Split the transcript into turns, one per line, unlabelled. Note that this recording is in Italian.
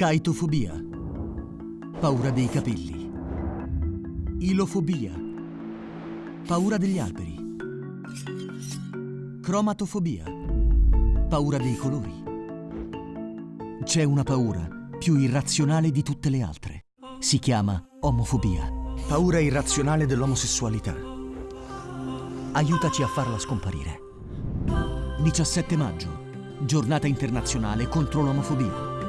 Caitofobia. Paura dei capelli. Ilofobia. Paura degli alberi. Cromatofobia. Paura dei colori. C'è una paura più irrazionale di tutte le altre. Si chiama omofobia. Paura irrazionale dell'omosessualità. Aiutaci a farla scomparire. 17 maggio, giornata internazionale contro l'omofobia.